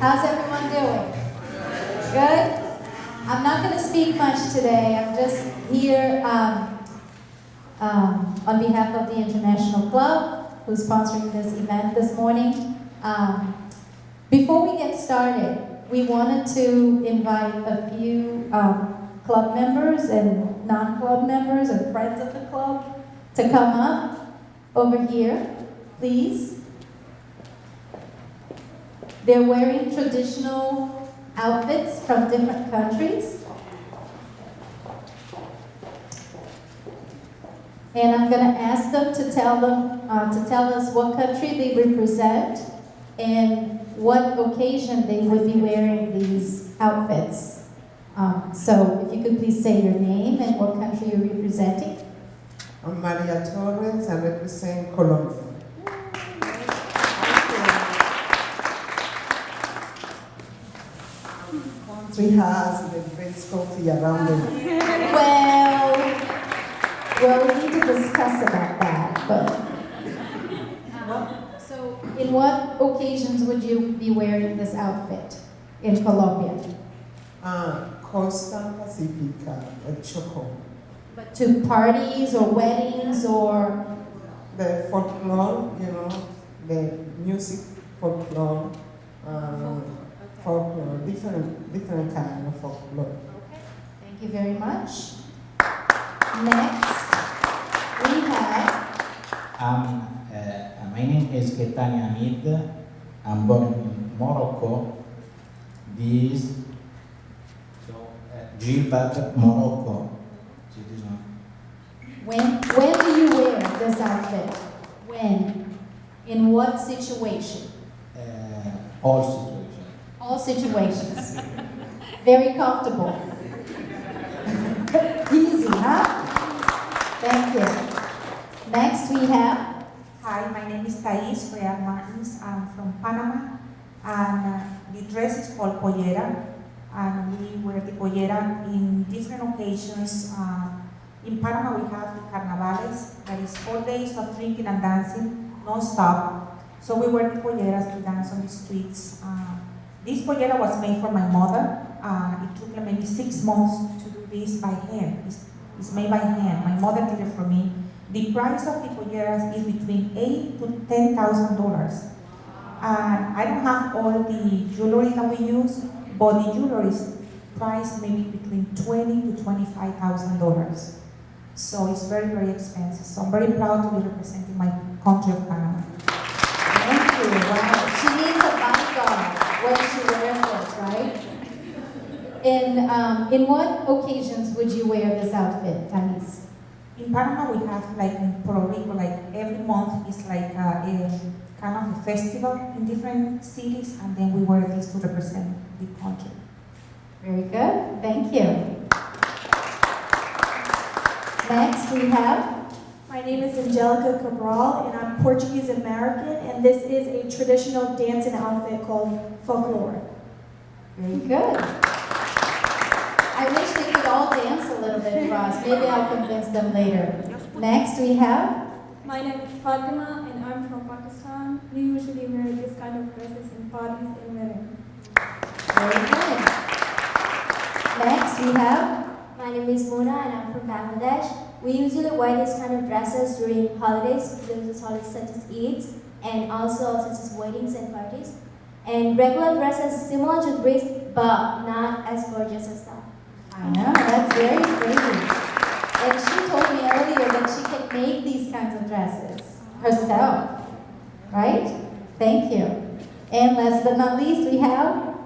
How's everyone doing? Good? I'm not going to speak much today. I'm just here um, um, on behalf of the International Club, who's sponsoring this event this morning. Um, before we get started, we wanted to invite a few um, club members and non-club members and friends of the club to come up over here, please. They're wearing traditional outfits from different countries. And I'm going to ask them to tell them uh, to tell us what country they represent and what occasion they would be wearing these outfits. Um, so if you could please say your name and what country you're representing. I'm Maria Torres, I represent Colombia. Country has the great coffee around the world. Well, well, we need to discuss about that, but. Um, so, in what occasions would you be wearing this outfit in Colombia? Uh, Costa Pacifica, uh, Choco. But to parties or weddings or The folklore, you know, the music folklore, um, folklore, different, different kind of folklore. Thank you very much. Next, we have Um, uh, my name is Ketania Hamid. I'm born in Morocco. This so uh, Gilbert, Morocco. See this one. when when do you wear this outfit? When? In what situation? Uh, all situation. All situations. Very comfortable. Easy, huh? Thank you. Next we have Hi, my name is Thais Real Martins. I'm from Panama, and uh, the dress is called pollera, and we wear the pollera in different occasions. Uh, in Panama, we have the carnavales, that is four days of drinking and dancing, non-stop. So we wear the polleras to dance on the streets. Uh, this pollera was made for my mother. Uh, it took maybe six months to do this by hand. It's, it's made by hand. My mother did it for me. The price of the polleras is between eight to ten thousand dollars. And I don't have all the jewelry that we use, but the jewelry is priced maybe between twenty to twenty-five thousand dollars. So it's very, very expensive. So I'm very proud to be representing my country of Panama. Thank you. Wow. She needs a bodyguard she wears right? In um, in what occasions would you wear this outfit, Tanis? In Panama, we have like in Puerto Rico, like every month is like a, a kind of a festival in different cities, and then we wear this to represent the country. Very good. Thank you. Next we have My name is Angelica Cabral, and I'm Portuguese American, and this is a traditional dancing outfit called folklore. very good. I wish they could all dance a little bit for us. Maybe I'll convince them later. Next we have My name is Fatima and I'm from Pakistan. We usually wear this kind of dresses in parties and weddings. very good. Next we have My name is Mona and I'm from Bangladesh. We usually wear this kind of dresses during holidays, religious holidays such as Eid, and also such as weddings and parties. And regular dresses similar to this, but not as gorgeous as that. I know, that's very pretty. And she told me earlier that she can make these kinds of dresses herself, right? Thank you. And last but not least, we have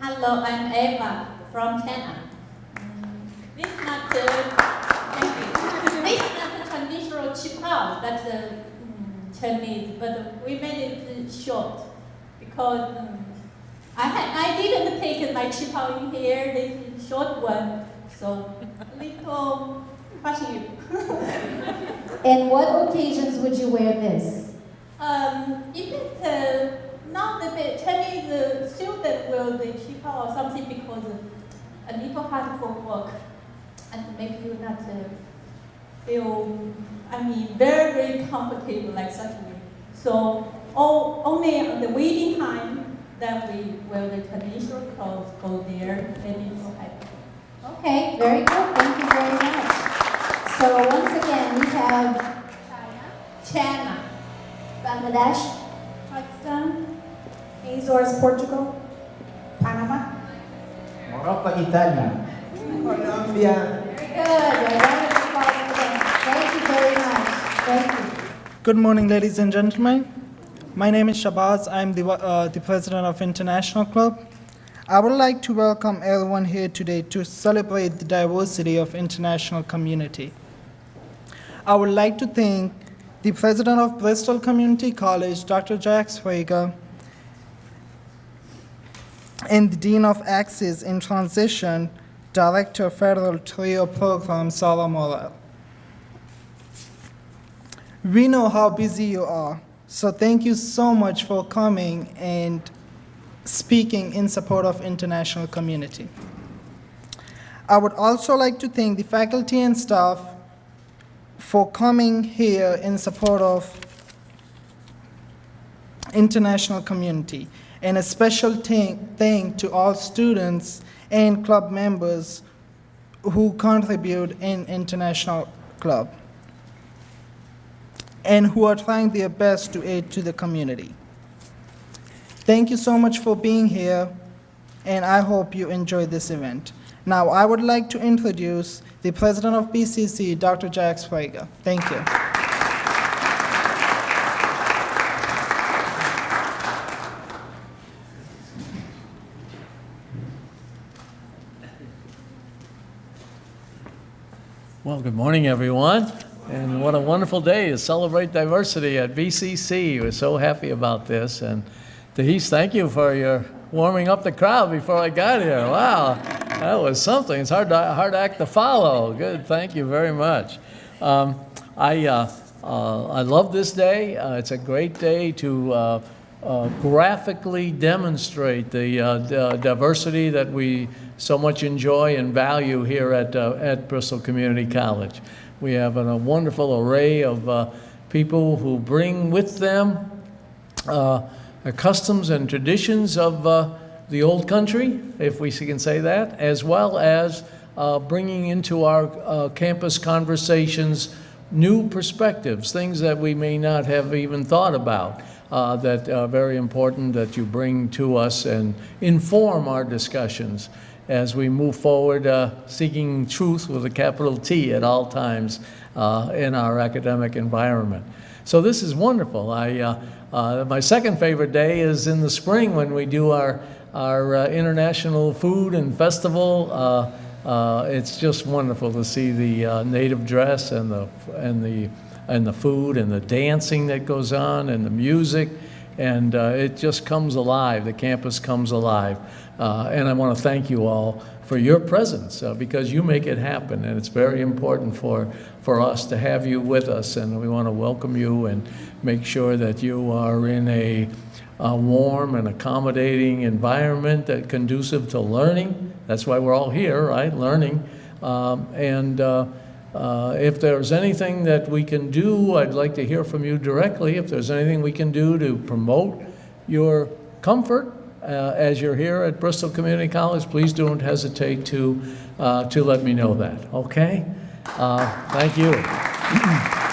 Hello, I'm Eva from China. This is not the, thank you. This is not the traditional qipao that's uh, mm, Chinese, but we made it short because um, I had I didn't take my qipao in here. This short one, so a little fashion. And what occasions would you wear this? Um, if it's uh, not the bit- Chinese uh, student will the cheaper or something because uh, a little hard for work and make you not uh, feel, I mean, very, very comfortable like such. So all, only on the waiting time, that we wear the traditional clothes, go there, maybe for happy. Okay, very good. Thank you very much. So once again, we have China, Bangladesh, Pakistan, Azores, Portugal. Panama, Morocco, Italia. Colombia. Very good. Thank you very much. Thank you. Good morning, ladies and gentlemen. My name is Shabazz. I'm the, uh, the president of International Club. I would like to welcome everyone here today to celebrate the diversity of international community. I would like to thank the president of Bristol Community College, Dr. Jack Sprague, and the dean of Access and Transition, Director Federal Trio Program, Sarah Morel. We know how busy you are, so thank you so much for coming and speaking in support of international community. I would also like to thank the faculty and staff for coming here in support of international community, and a special thank, to all students and club members who contribute in international club and who are trying their best to aid to the community. Thank you so much for being here, and I hope you enjoy this event. Now, I would like to introduce the president of BCC, Dr. Jack Sprague. Thank you. Well, good morning, everyone. And what a wonderful day to celebrate diversity at BCC. We're so happy about this. And Tahis, thank you for your warming up the crowd before I got here. Wow, that was something. It's hard, to, hard act to follow. Good, thank you very much. Um, I, uh, uh, I love this day. Uh, it's a great day to uh, uh, graphically demonstrate the uh, diversity that we so much enjoy and value here at, at Bristol Community College. We have a wonderful array of uh, people who bring with them uh, customs and traditions of uh, the old country, if we can say that, as well as uh, bringing into our uh, campus conversations new perspectives, things that we may not have even thought about, uh, that are very important that you bring to us and inform our discussions as we move forward uh, seeking truth with a capital T at all times uh, in our academic environment. So this is wonderful. I, uh, uh, my second favorite day is in the spring when we do our, our uh, international food and festival. It's just wonderful to see the native dress and the, and, the, and the food and the dancing that goes on and the music. And uh, it just comes alive. The campus comes alive. Uh, and I want to thank you all for your presence uh, because you make it happen. And it's very important for, for us to have you with us. And we want to welcome you and make sure that you are in a, a warm and accommodating environment that conducive to learning. That's why we're all here, right? Learning. Um, and uh, uh, if there's anything that we can do, I'd like to hear from you directly. If there's anything we can do to promote your comfort as you're here at Bristol Community College, please don't hesitate to, uh, to let me know that, okay? Uh, Thank you.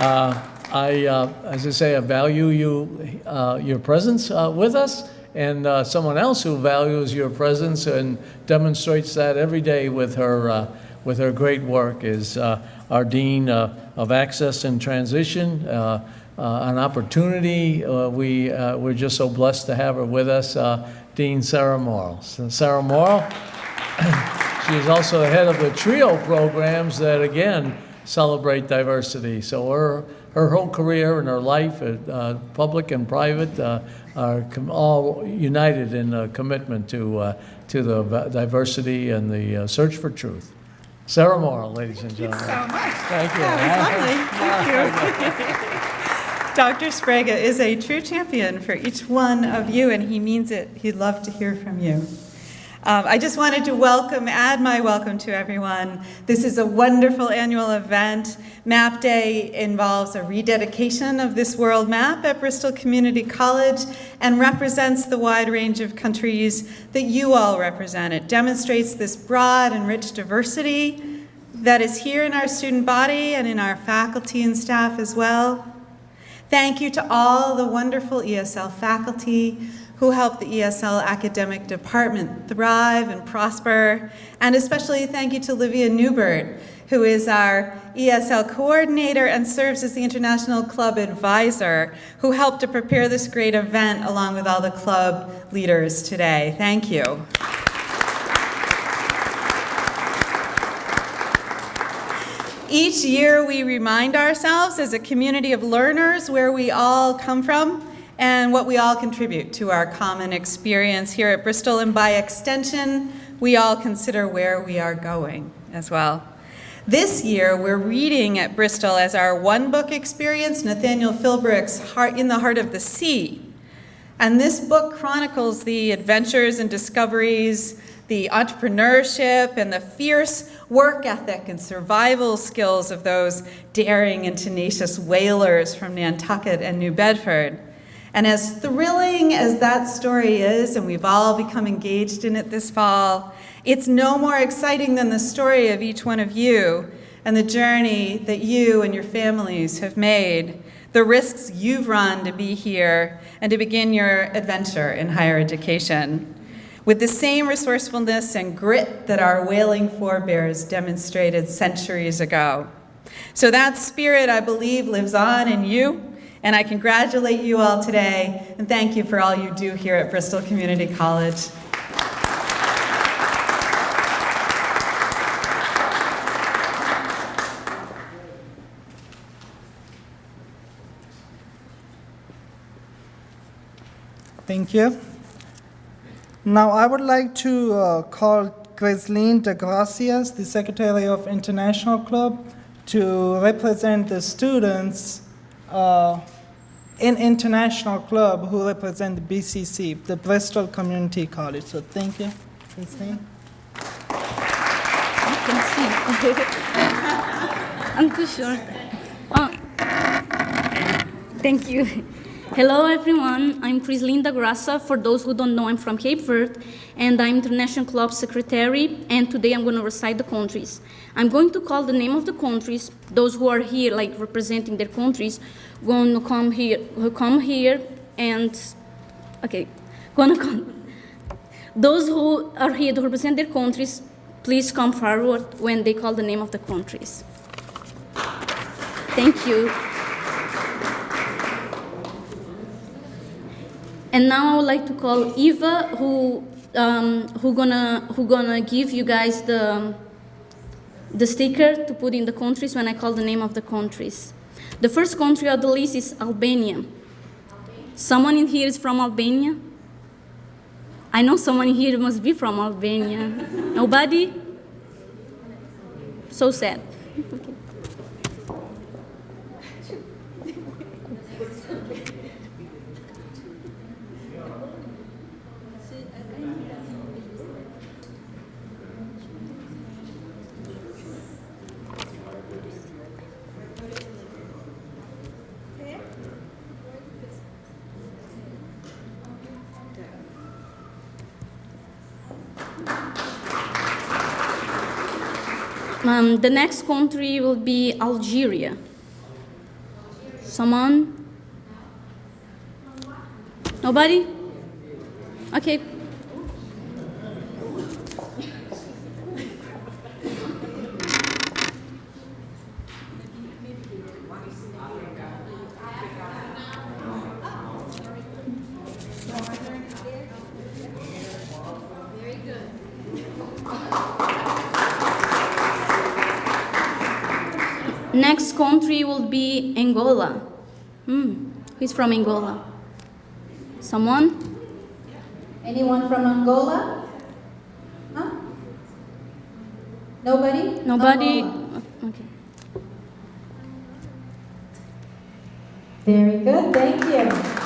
Uh, I, uh, as I say, I value you, uh, your presence uh, with us, and uh, someone else who values your presence and demonstrates that every day with her, uh, with her great work is uh, our Dean uh, of Access and Transition, uh, uh, an opportunity. Uh, we, uh, we're just so blessed to have her with us, uh, Dean Sarah Morrill. So Sarah Morrill, she is also the head of the TRIO programs that, again, celebrate diversity. So her, her whole career and her life, uh, public and private, uh, are all united in a commitment to, uh, to the diversity and the uh, search for truth. Sarah Morrill, ladies and gentlemen. so much. Thank you. That was lovely. Thank you. Dr. Sprague is a true champion for each one of you, and he means it. He'd love to hear from you. Um, I just wanted to welcome, add my welcome to everyone. This is a wonderful annual event. Map Day involves a rededication of this world map at Bristol Community College and represents the wide range of countries that you all represent. It demonstrates this broad and rich diversity that is here in our student body and in our faculty and staff as well. Thank you to all the wonderful ESL faculty who help the ESL academic department thrive and prosper. And especially thank you to Livia Newbert, who is our ESL coordinator and serves as the International Club advisor, who helped to prepare this great event along with all the club leaders today. Thank you. Each year we remind ourselves as a community of learners where we all come from and what we all contribute to our common experience here at Bristol, and by extension, we all consider where we are going as well. This year, we're reading at Bristol as our one book experience, Nathaniel Philbrick's Heart in the Heart of the Sea. And this book chronicles the adventures and discoveries, the entrepreneurship and the fierce work ethic and survival skills of those daring and tenacious whalers from Nantucket and New Bedford. And as thrilling as that story is, and we've all become engaged in it this fall, it's no more exciting than the story of each one of you and the journey that you and your families have made, the risks you've run to be here and to begin your adventure in higher education. With the same resourcefulness and grit that our whaling forebears demonstrated centuries ago. So that spirit, I believe, lives on in you and I congratulate you all today and thank you for all you do here at Bristol Community College. Thank you. Now I would like to uh, call Gresleen de Gracias, the Secretary of International Club, to represent the students uh, in international club who represent the BCC, the Bristol Community College. So thank you, Christine. You can see. I'm too short. Oh. Thank you. Hello, everyone. I'm Chris Linda Grassa. For those who don't know, I'm from Cape Verde, and I'm International Club Secretary, and today I'm going to recite the countries. I'm going to call the name of the countries. Those who are here, like representing their countries, going to come here, who come here, and, okay, going to come. Those who are here to represent their countries, please come forward when they call the name of the countries. Thank you. And now I would like to call Eva, who um, who gonna who gonna give you guys the the sticker to put in the countries when I call the name of the countries. The first country on the list is Albania. Someone in here is from Albania? I know someone here must be from Albania. Nobody? So sad. Um, the next country will be Algeria. Someone? Nobody? Okay. Next be Angola. Hmm. Who's from Angola? Someone? Anyone from Angola? Huh? Nobody? Nobody? Angola. Okay. Very good, thank you.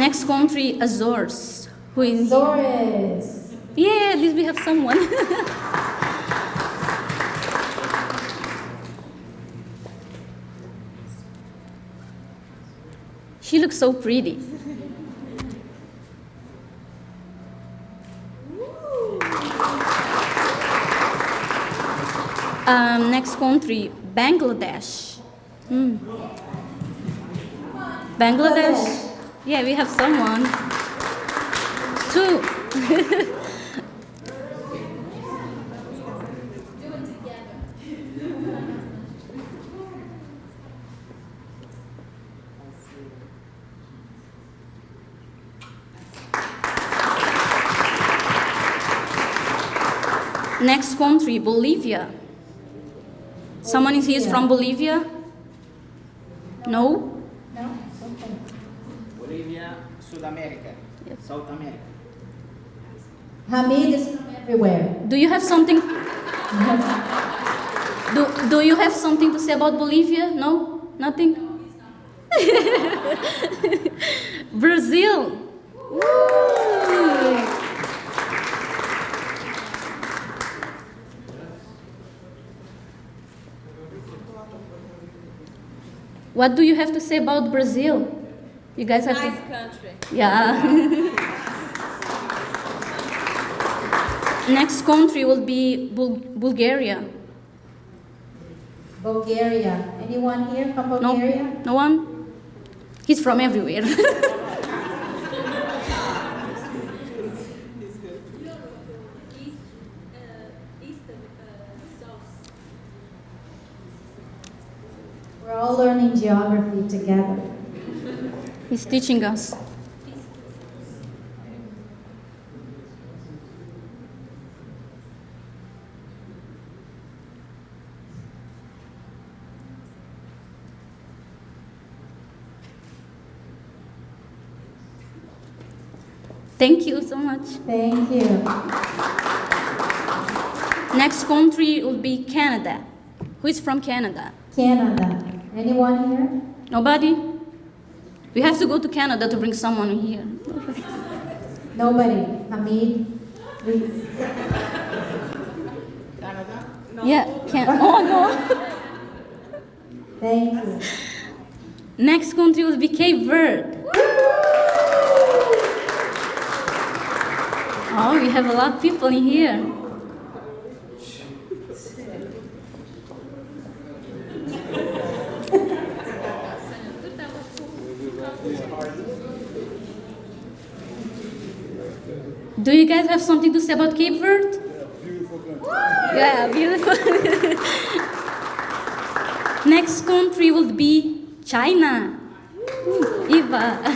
Next country, Azores. Who is Zores. Yeah, at least we have someone. she looks so pretty. Um, next country, Bangladesh. Hmm. Bangladesh. Yeah, we have someone. Two. Next country, Bolivia. Someone is here is from Bolivia? No? No? Bolivia, South America, South America. Hamid is from everywhere. Do you have something? Do, do you have something to say about Bolivia? No? Nothing? Brazil. Woo! What do you have to say about Brazil? You guys have Nice to. country. Yeah. Next country will be Bul- Bulgaria. Bulgaria. Anyone here from Bulgaria? No, no one. He's from everywhere. We're all learning geography together. He's teaching us. Thank you so much. Thank you. Next country will be Canada. Who is from Canada? Canada. Anyone here? Nobody? We have to go to Canada to bring someone here. Nobody. Hamid, please. Canada? Yeah, can Oh no. Thank you. Next country will be Cape Verde. Oh, we have a lot of people in here. Do you guys have something to say about Cape Verde? Yeah, beautiful. country. Yeah, beautiful. Next country will be China. Ooh, Eva.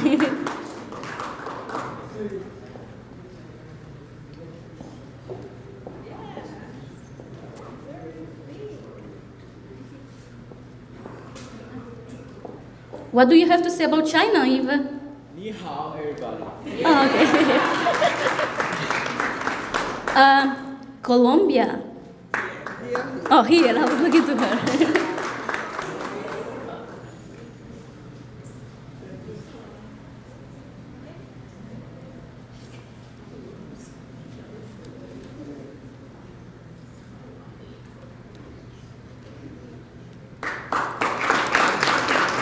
what do you have to say about China, Eva? Ni hao, everybody. Oh, okay. uh, Colombia. Oh, here, I was looking to her.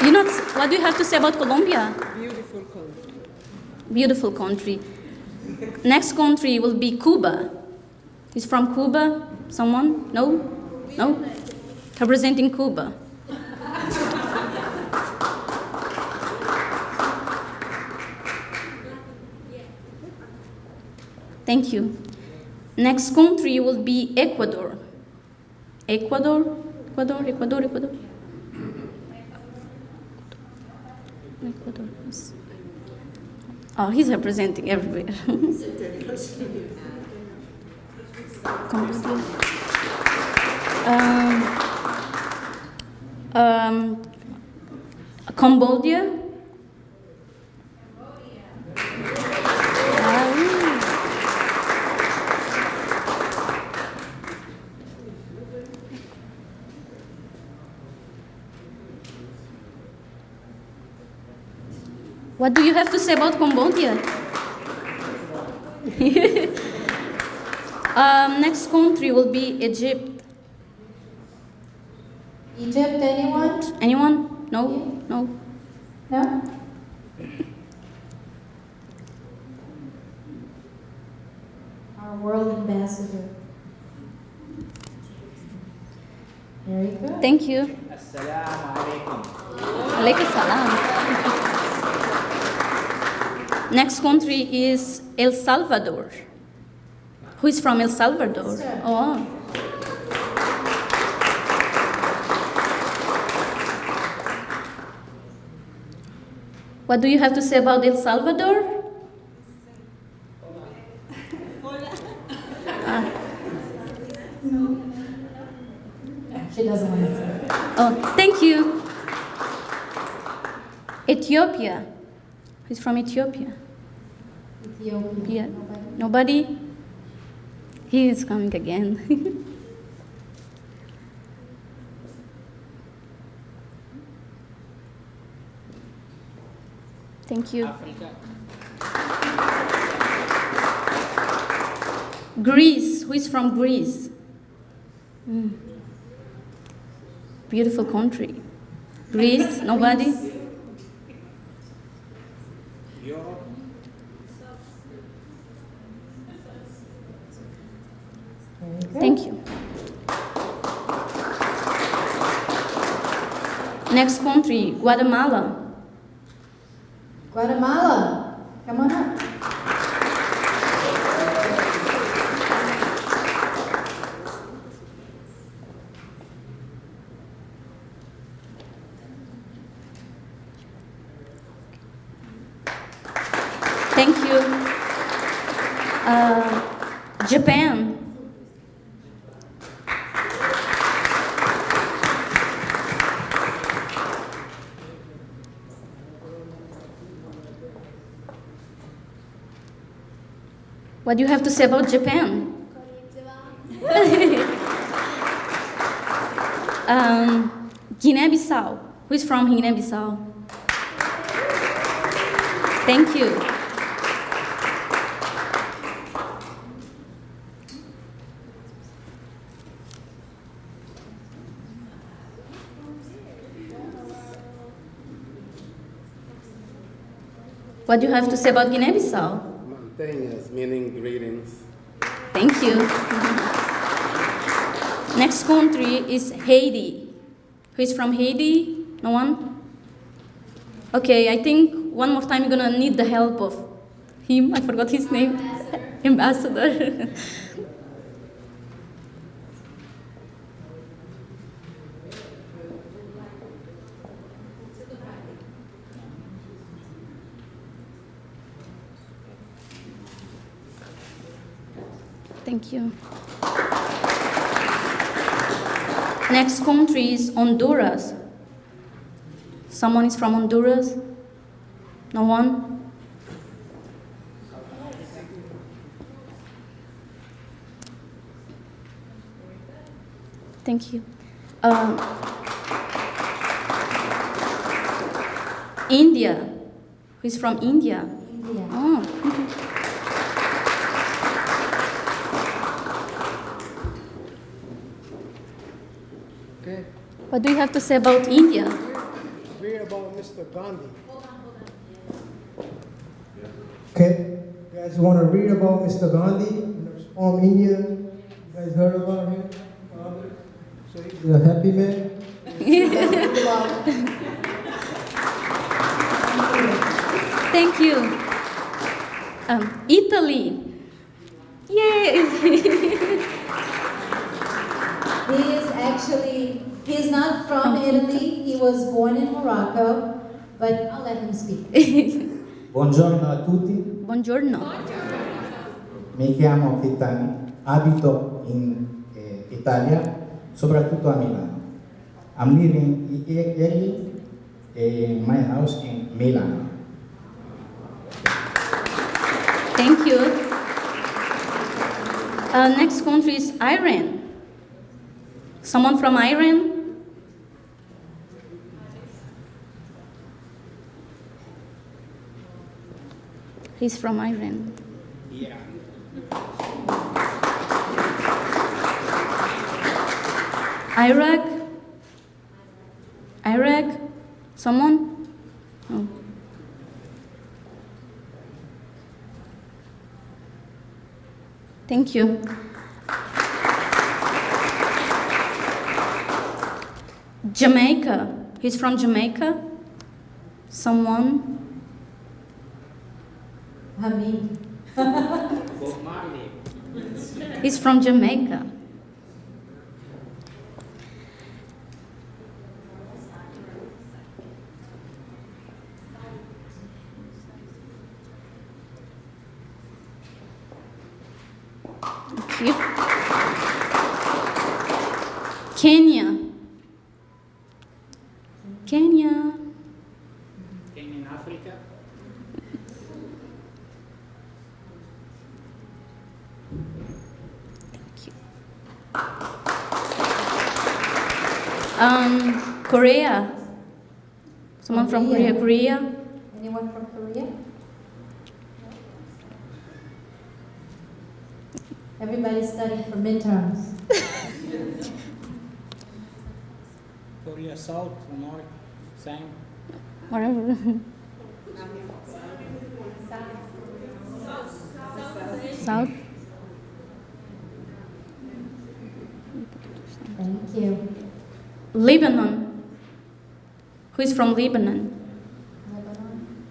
You know, what do you have to say about Colombia? Beautiful country. Beautiful country. Next country will be Cuba. Is from Cuba? Someone? No? No? Representing Cuba. Thank you. Next country will be Ecuador. Ecuador? Ecuador, Ecuador, Ecuador. Ecuador. Oh, he's representing everywhere. Cambodia. Um, um, Cambodia. What do you have to say about Cambodia? um, next country will be Egypt. Egypt, anyone? Anyone? No? No? No? Our world ambassador. Very good. Thank you. Assalamu alaikum. Alaikum salam. Next country is El Salvador. Who is from El Salvador? Oh. What do you have to say about El Salvador? She doesn't want to say. Oh, thank you. Ethiopia. Who's from Ethiopia? Ethiopia. Yeah. Nobody? He is coming again. Thank you. Greece. Who is from Greece? Mm. Beautiful country. Greece. Nobody? Guatemala. Guatemala. Come on up. Thank you. Uh, Japan. What do you have to say about Japan? um, Guinea-Bissau. Who is from Guinea-Bissau? Thank you. What do you have to say about Guinea-Bissau? Mantenhas, meaning greetings. Thank you. Next country is Haiti. Who is from Haiti? No one? Okay, I think one more time you're gonna need the help of him. I forgot his name. Ambassador. Thank you. Next country is Honduras. Someone is from Honduras? No one? Thank you. Um, India. Who's from India? India. Oh. Okay. What do you have to say about India? Read about Mr. Gandhi. Okay, you guys want to read about Mr. Gandhi from India? You guys heard about him? So he's a happy man. Buongiorno a tutti, Buongiorno. mi chiamo Chettani, abito in eh, Italia, soprattutto a Milano. I'm living in in my house in Milano. Thank you. Uh, next country is Iran. Someone from Iran? He's from Iran. Yeah. Iraq? Iraq? Someone? Oh. Thank you. Jamaica. He's from Jamaica? Someone? Hamid. Bob Marley. He's from Jamaica. Thank you. Kenya. Kenya. Came in Africa. Um, Korea. Someone from Korea. Korea. Korea. Anyone from Korea? Everybody studying for midterms. Korea South, or North, same. Whatever. South. Thank you. Lebanon. From Lebanon? Lebanon?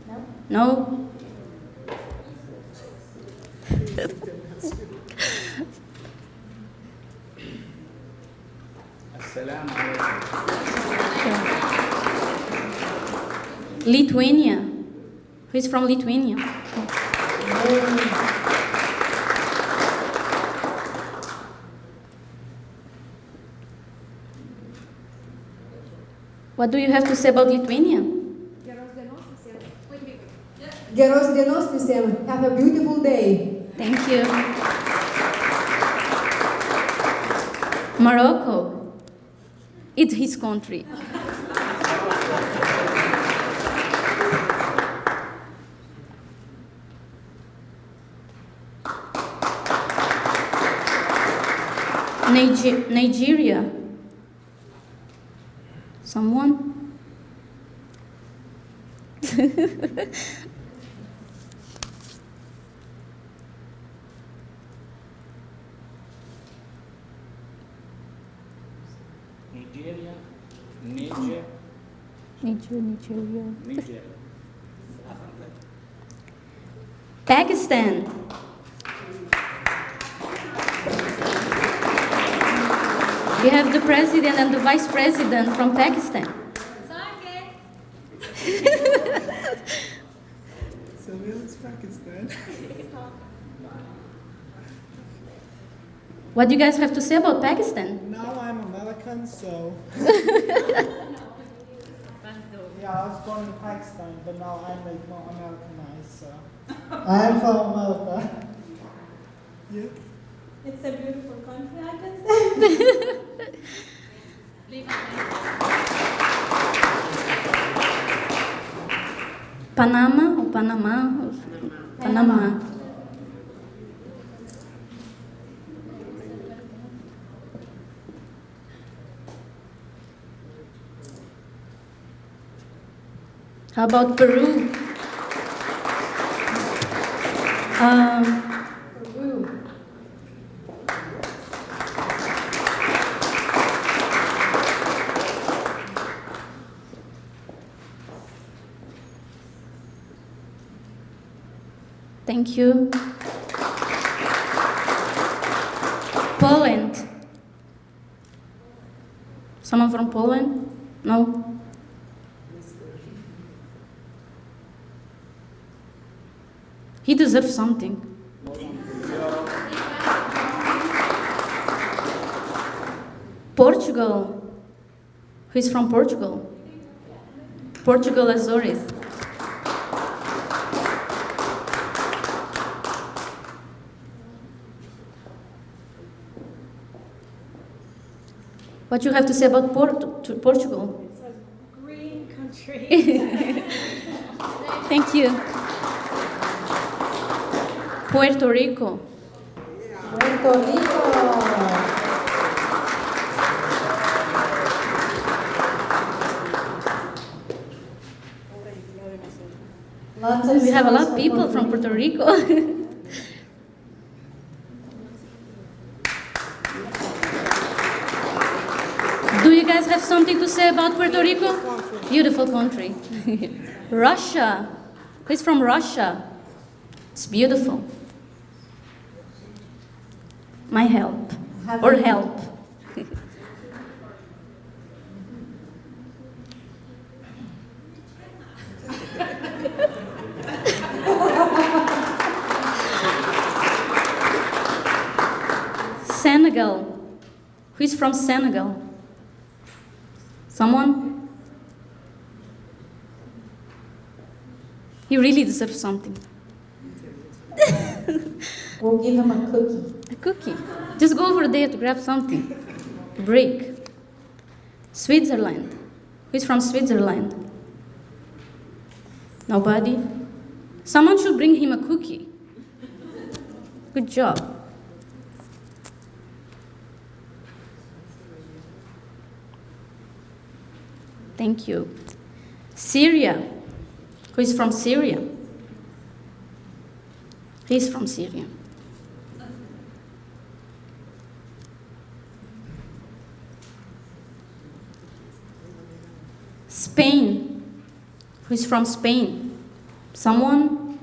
No? No? Lithuania. Who is from Lithuania? What do you have to say about Lithuania? Geros dienos visiems. Have a beautiful day. Thank you. Morocco. It's his country. Niger- Nigeria. Someone? Nigeria, Niger, Niger- Nigeria. Niger. Pakistan. We have the president and the vice president from Pakistan. So it's Pakistan. What do you guys have to say about Pakistan? Now I'm American, so. yeah, I was born in Pakistan, but now I'm like more Americanized, so. I'm from America. You? It's a beautiful country, I can say. Panama or Panama? Panama. How about Peru? Um, Peru. thank you. Poland. Someone from Poland? No? He deserves something. Portugal. Who is from Portugal? Portugal Azores. What you have to say about Port- to Portugal? It's a green country. Thank you. Puerto Rico. Puerto Rico. Lots of We have a lot of people from Puerto Rico. Do you guys have something to say about Puerto Rico? Beautiful country. Russia. Who's from Russia? It's beautiful. My help. Or help. Senegal. Who is from Senegal? Someone? He really deserves something. We'll give him a cookie. Cookie. Just go over there to grab something. Break. Switzerland. Who is from Switzerland? Nobody? Someone should bring him a cookie. Good job. Thank you. Syria. Who is from Syria? He's from Syria. Spain. Who is from Spain? Someone?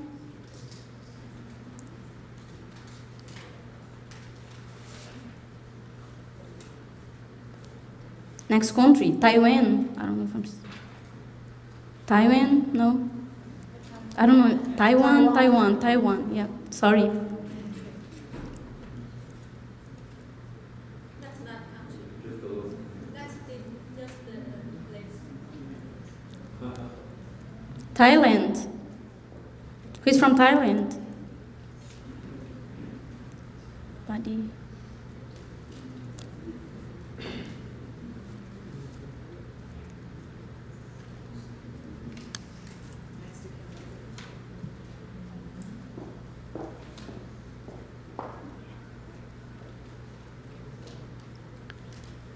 Next country, Taiwan. I don't know if I'm. Taiwan? No. I don't know. Taiwan, Taiwan, Taiwan. Yeah. Sorry. That's not country. That's the, just the place. Thailand. Who's from Thailand? Buddy.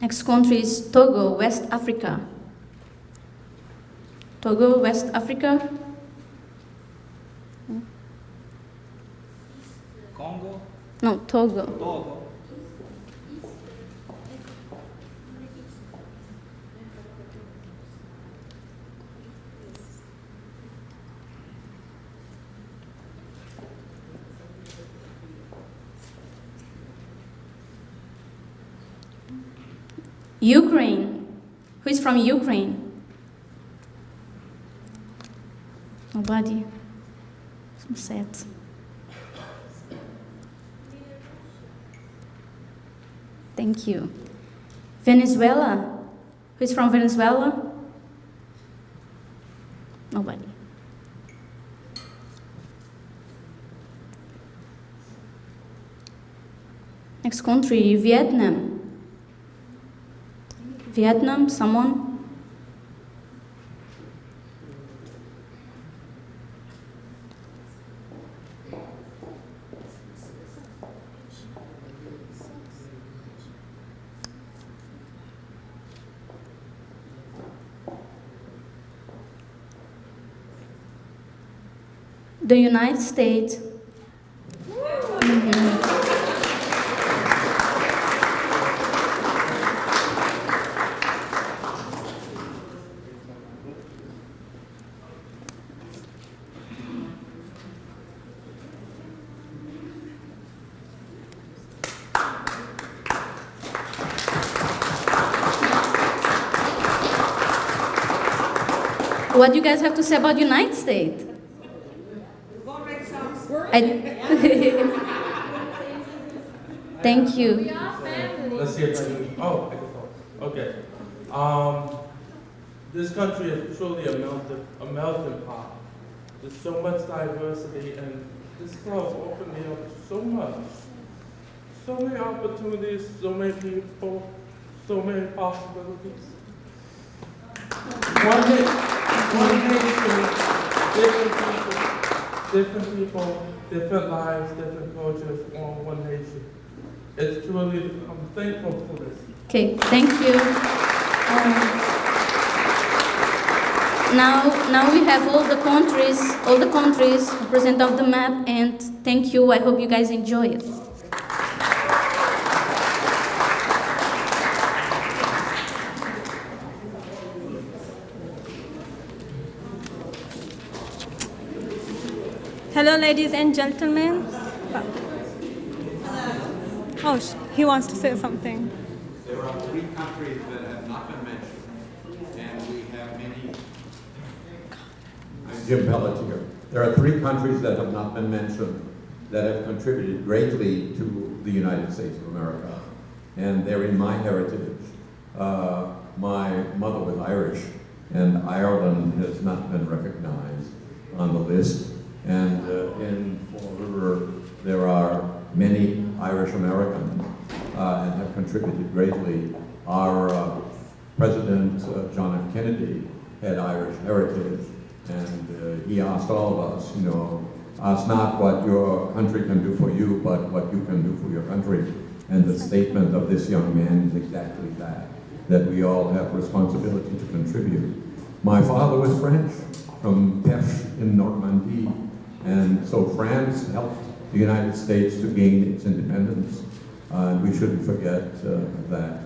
Next country is Togo, West Africa. Togo, West Africa. Congo, No, Togo. Togo, Ukraine. Who is from Ukraine? Nobody. So sad. Thank you. Venezuela. Who is from Venezuela? Nobody. Next country, Vietnam. Vietnam, someone? The United States. Mhm. What do you guys have to say about United States? I- Thank you. Let's see if I oh. Okay. Um, this country is truly a melting, a melting pot. There's so much diversity and this club opened me up so much. So many opportunities, so many people, so many possibilities. One, na- one nation, different different people, different lives, different cultures, all one nation. It's truly, I'm thankful for this. Okay, thank you. Um, now, now we have all the countries, all the countries present on the map, and thank you. I hope you guys enjoy it. Hello, ladies and gentlemen. Oh, sh- he wants to say something. There are three countries that have not been mentioned, and we have many. I'm Jim Pelletier. There are three countries that have not been mentioned that have contributed greatly to the United States of America, and they're in my heritage. Uh, my mother was Irish, and Ireland has not been recognized on the list. And uh, in Fall River, there are many Irish Americans uh, and have contributed greatly. Our uh, President uh, John F. Kennedy had Irish heritage, and uh, he asked all of us, you know, ask not what your country can do for you, but what you can do for your country. And the statement of this young man is exactly that, that we all have responsibility to contribute. My father was French, from Perche in Normandy, and so France helped the United States to gain its independence. Uh, and we shouldn't forget uh, that.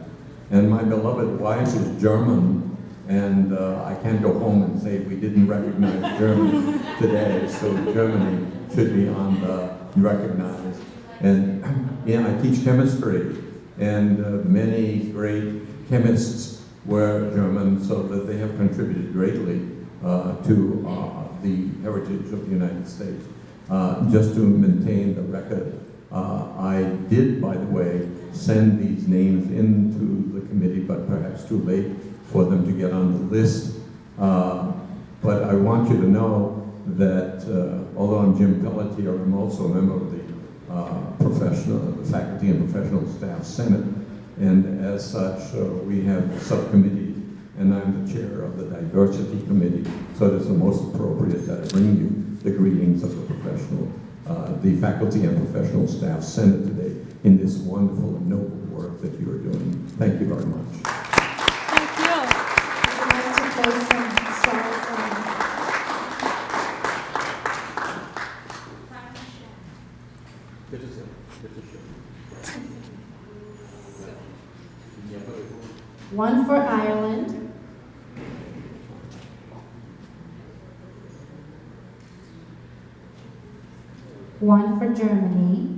And my beloved wife is German, and uh, I can't go home and say we didn't recognize Germany today, so Germany should be on the recognized. And yeah, I teach chemistry, and uh, many great chemists were German, so that they have contributed greatly uh, to uh, the heritage of the United States. Uh, just to maintain the record, uh, I did, by the way, send these names into the committee, but perhaps too late for them to get on the list. Uh, but I want you to know that uh, although I'm Jim Pelletier, I'm also a member of the uh, professional, the Faculty and Professional Staff Senate. And as such, uh, we have subcommittees and I'm the chair of the Diversity Committee, so it is the most appropriate that I bring you the greetings of the professional, uh, the faculty and professional staff senate today in this wonderful and noble work that you are doing. Thank you very much. Thank you. To play some Good to see you. Good to see you. One for Ireland. One for Germany.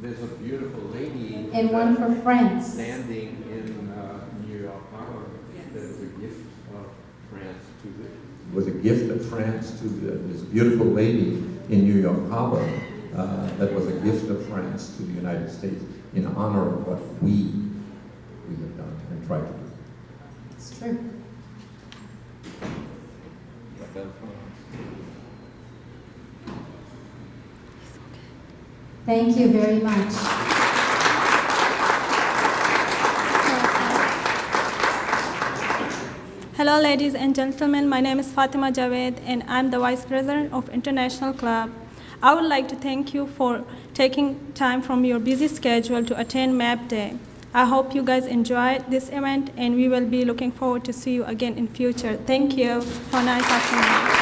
There's a beautiful lady. And one for France. Standing in uh, New York Harbor. That was a gift of France to the. Was a gift of France to the, this beautiful lady in New York Harbor. That was a gift of France to the United States in honor of what we, we have done and tried to do. It's true. Thank you very much. Hello, ladies and gentlemen. My name is Fatima Javed, and I'm the Vice President of International Club. I would like to thank you for taking time from your busy schedule to attend MAP Day. I hope you guys enjoyed this event, and we will be looking forward to see you again in future. Thank you for nice afternoon.